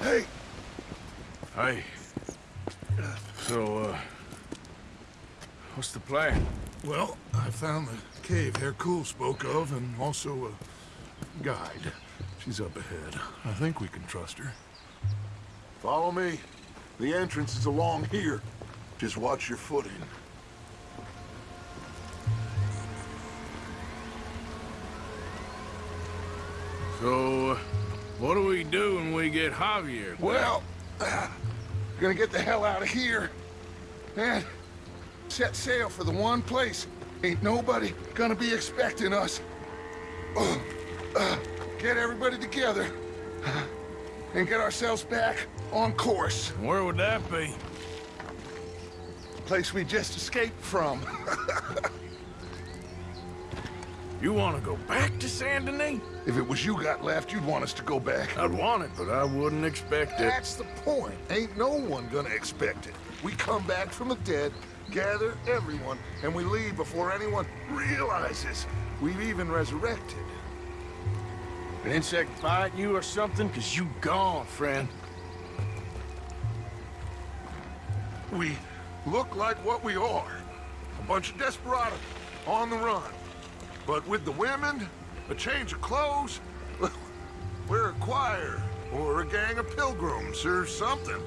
Hey! Hey. So, uh... What's the plan? Well, I found the cave Hercule spoke of, and also a guide. She's up ahead. I think we can trust her. Follow me. The entrance is along here. Just watch your footing. So, what do we do when we get Javier? Well, uh, gonna get the hell out of here. And set sail for the one place. Ain't nobody gonna be expecting us. Uh, uh, get everybody together. And get ourselves back on course. Where would that be? The Place we just escaped from. you want to go back to Saint Denis? If it was you got left, you'd want us to go back. I'd want it, but I wouldn't expect it. That's the point. Ain't no one gonna expect it. We come back from the dead, gather everyone, and we leave before anyone realizes we've even resurrected. An insect bite you or something? Cause you gone, friend. We look like what we are. A bunch of desperados on the run. But with the women, a change of clothes, we're a choir or a gang of pilgrims or something.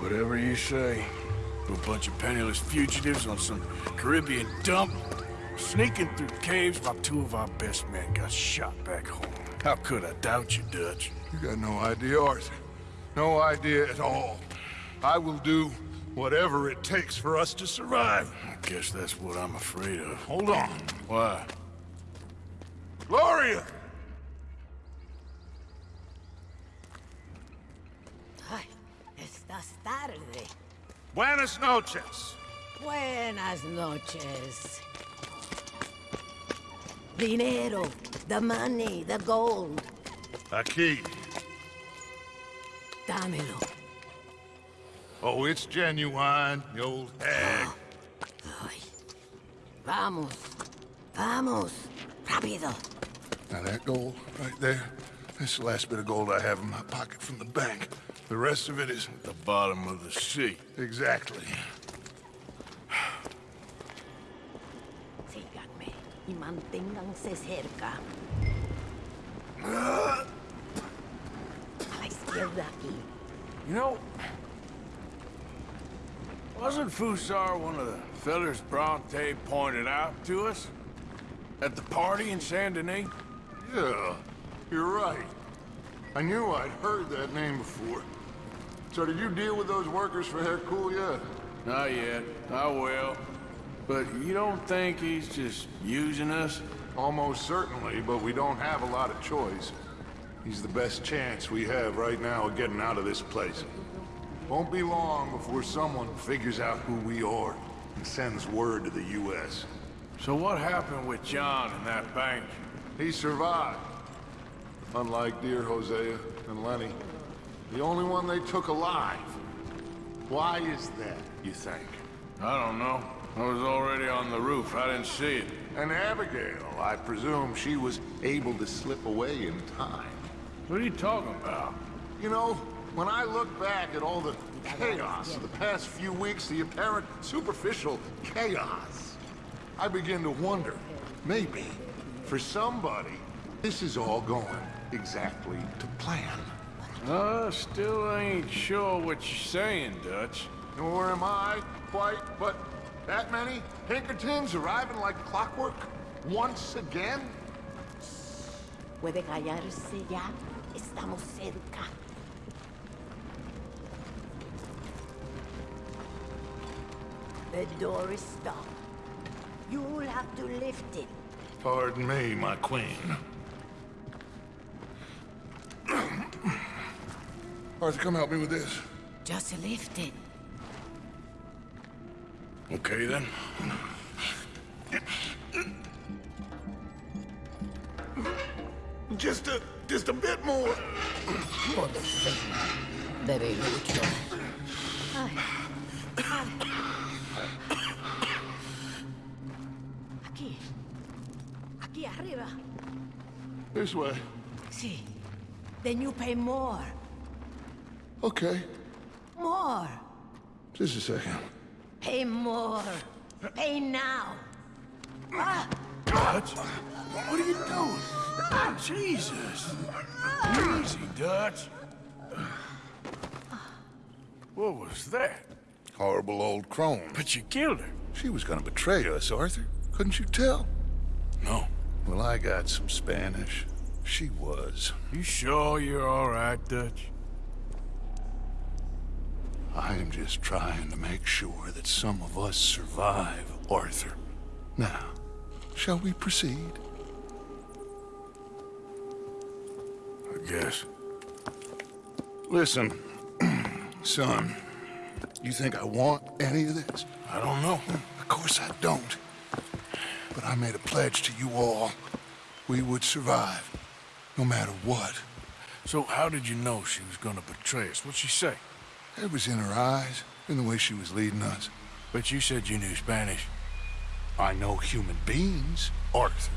Whatever you say. A bunch of penniless fugitives on some Caribbean dump, sneaking through caves while two of our best men got shot back home. How could I doubt you, Dutch? You got no idea, Arthur. No idea at all. I will do whatever it takes for us to survive. I guess that's what I'm afraid of. Hold on. Why? Gloria! Ay, estás tarde. Buenas noches. Buenas noches. Dinero, the money, the gold. Aquí. Dámelo. Oh, it's genuine, the old hag. Ay. Vamos. Vamos. Rápido. Now that gold right there, that's the last bit of gold I have in my pocket from the bank. The rest of it is... At the bottom of the sea. Exactly. Síganme y manténganse cerca. A la izquierda aquí. You know, wasn't Fussar one of the fellers Bronte pointed out to us? At the party in Saint Denis? Yeah, you're right. I knew I'd heard that name before. So did you deal with those workers for Hercule yet? Not yet. I will. But you don't think he's just using us? Almost certainly, but we don't have a lot of choice. He's the best chance we have right now of getting out of this place. Won't be long before someone figures out who we are and sends word to the U.S. So what happened with John in that bank? He survived. Unlike dear Hosea and Lenny. The only one they took alive. Why is that, you think? I don't know. I was already on the roof. I didn't see it. And Abigail, I presume she was able to slip away in time. What are you talking about? You know, when I look back at all the chaos of the past few weeks, the apparent superficial chaos, I begin to wonder, maybe, for somebody, this is all going exactly to plan. Uh, still ain't sure what you're saying, Dutch. Nor am I, quite, but that many Pinkertons arriving like clockwork once again? Puede callarse ya. Estamos cerca. The door is stuck. You'll have to lift it. Pardon me, my queen. Arthur, come help me with this. Just lift it. Okay, then. Just a, just a bit more. Por fin. Debilucho. Ay. This way. Sí. Then you pay more. Okay, More. just a second. Pay more. Pay now. Dutch? What are you doing? Jesus. Easy, Dutch. What was that? Horrible old crone. But you killed her. She was gonna betray us, Arthur. Couldn't you tell? No. Well, I got some Spanish. She was. You sure you're all right, Dutch? I am just trying to make sure that some of us survive, Arthur. Now, shall we proceed? I guess. Listen, son, you think I want any of this? I don't know. Of course I don't. But I made a pledge to you all. We would survive, no matter what. So how did you know she was gonna betray us? What'd she say? It was in her eyes, in the way she was leading us. But you said you knew Spanish. I know human beings, Arthur.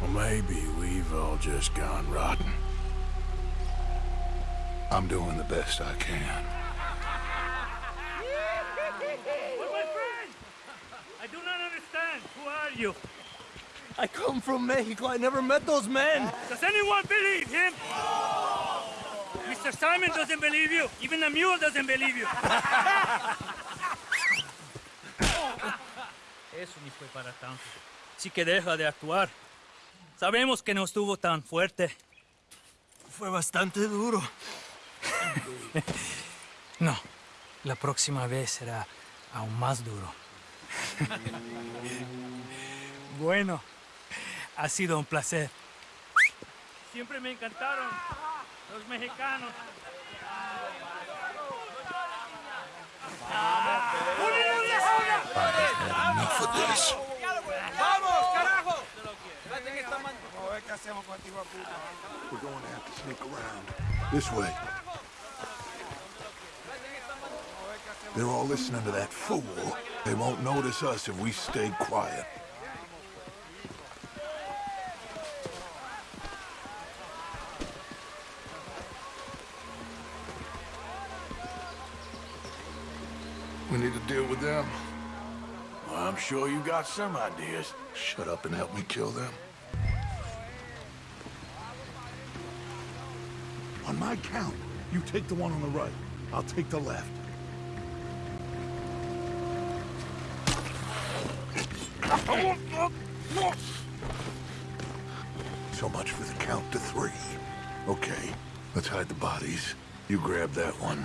Well, maybe we've all just gone rotten. I'm doing the best I can. But my friend, I do not understand. Who are you? I come from Mexico. I never met those men. Does anyone believe him? Mr. Simon doesn't believe you. Even the mule doesn't believe you. Eso ni fue para tanto. Sí que deja de actuar. Sabemos que no estuvo tan fuerte. Fue bastante duro. No, la próxima vez será aún más duro. bueno, ha sido un placer. Siempre me encantaron los mexicanos. Enough of this. ¡Vamos, carajo! We're going to have to sneak around. This way. They're all listening to that fool. They won't notice us if we stay quiet. Need to deal with them. Well, I'm sure you got some ideas. Shut up and help me kill them. On my count, you take the one on the right. I'll take the left. So much for the count to three. Okay, let's hide the bodies. You grab that one.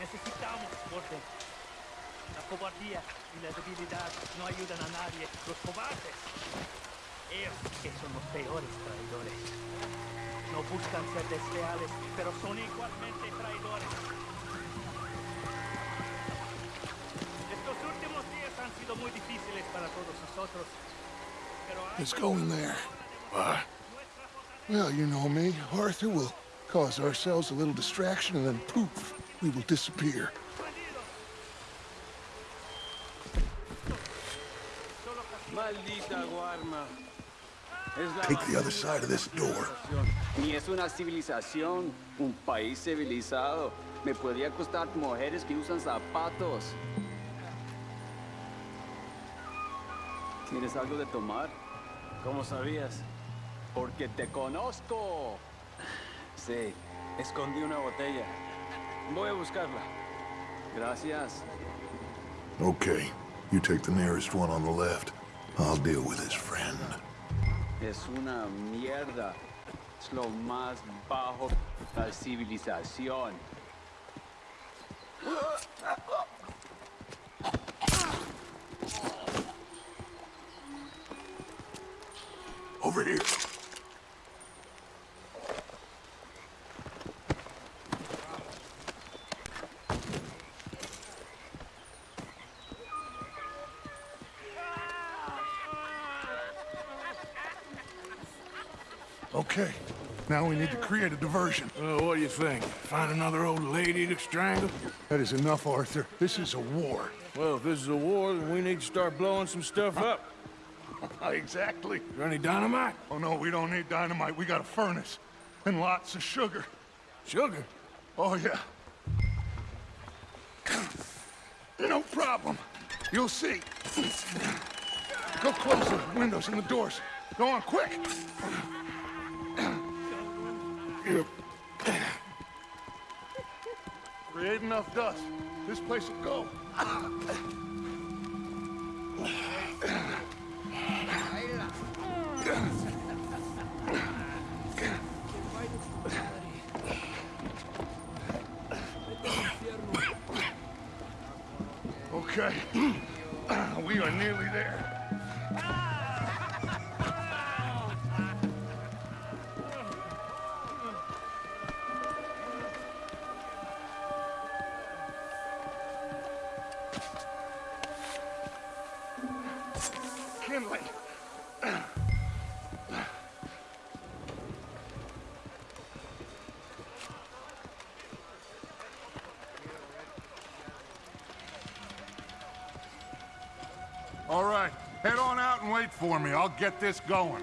Necesitamos orden. La cobardía y la debilidad no ayudan a nadie. Los cobardes. Ellos que son los peores traidores. No buscan ser desleales, pero son igualmente traidores. Estos últimos días han sido muy difíciles para todos nosotros. Pero hay Let's go in there. Why? Ah. Well, you know me. Arthur will cause ourselves a little distraction and then poof, we will disappear. Maldita Guarma. Take the other side of this door. Ni es una civilización, un país civilizado. Me podría costar mujeres que usan zapatos. ¿Tienes algo de tomar? ¿Cómo sabías? Porque te conozco. Sí, escondí una botella. Voy a buscarla. Gracias. Okay, you take the nearest one on the left. I'll deal with his friend. Es una mierda. Es lo más bajo de la civilización. Okay, now we need to create a diversion. Well, what do you think? Find another old lady to strangle? That is enough, Arthur. This is a war. Well, if this is a war, then we need to start blowing some stuff up. exactly. Is there any dynamite? Oh, no, we don't need dynamite. We got a furnace. And lots of sugar. Sugar? Oh, yeah. No problem. You'll see. Go close the windows and the doors. Go on, quick! Create enough dust. This place will go. Okay. We are nearly there. Get this going.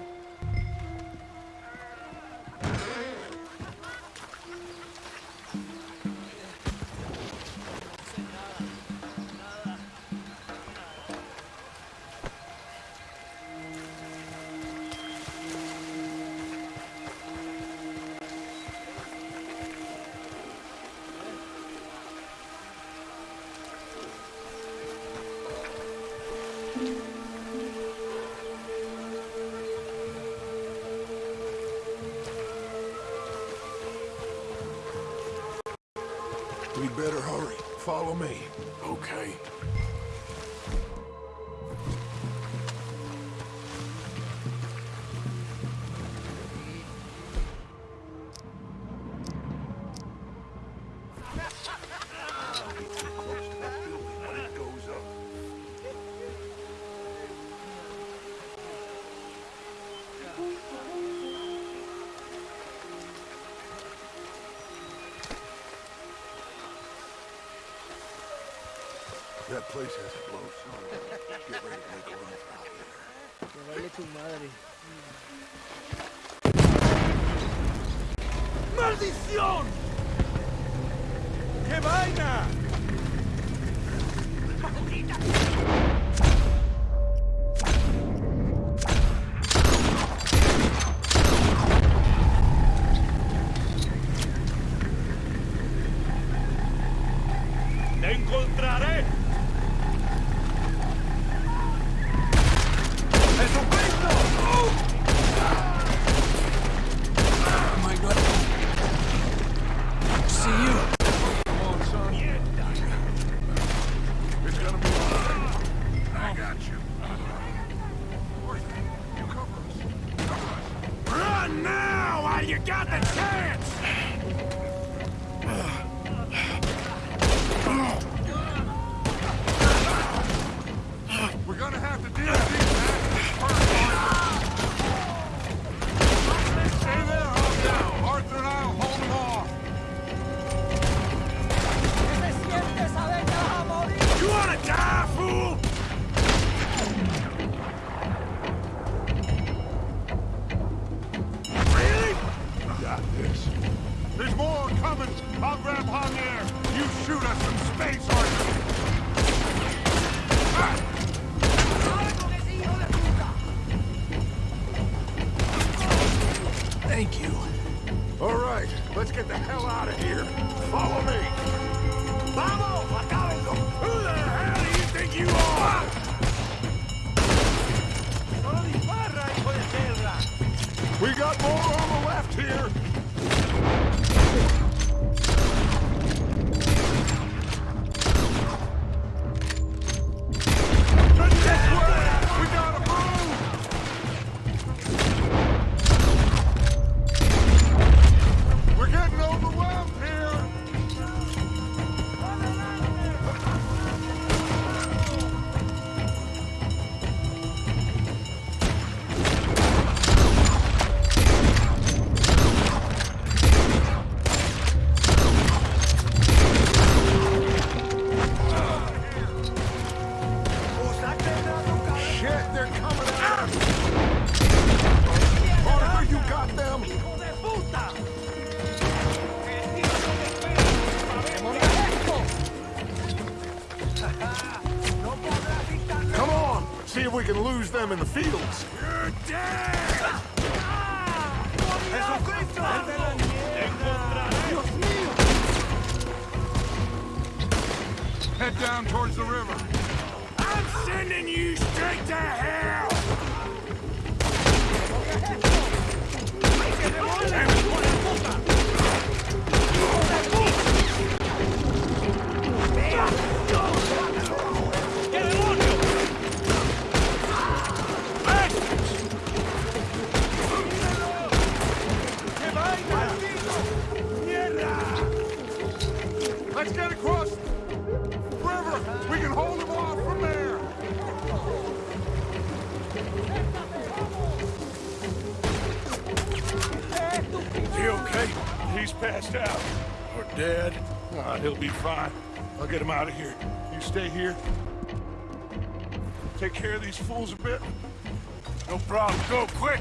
We better hurry. Follow me. Okay. That place has to blow soon. Get ready to make a run for out there. Que baile tu madre. ¡Maldición! ¡Qué vaina! ¡Te right, let's get the hell out of here. Follow me. Vamos, acábenlo. Who the hell do you think you are? We got more on the left here. Can lose them in the fields. You're dead! Head down towards the river. I'm sending you straight to hell! ¡Que I'll get him out of here. You stay here. Take care of these fools a bit. No problem. Go, quick!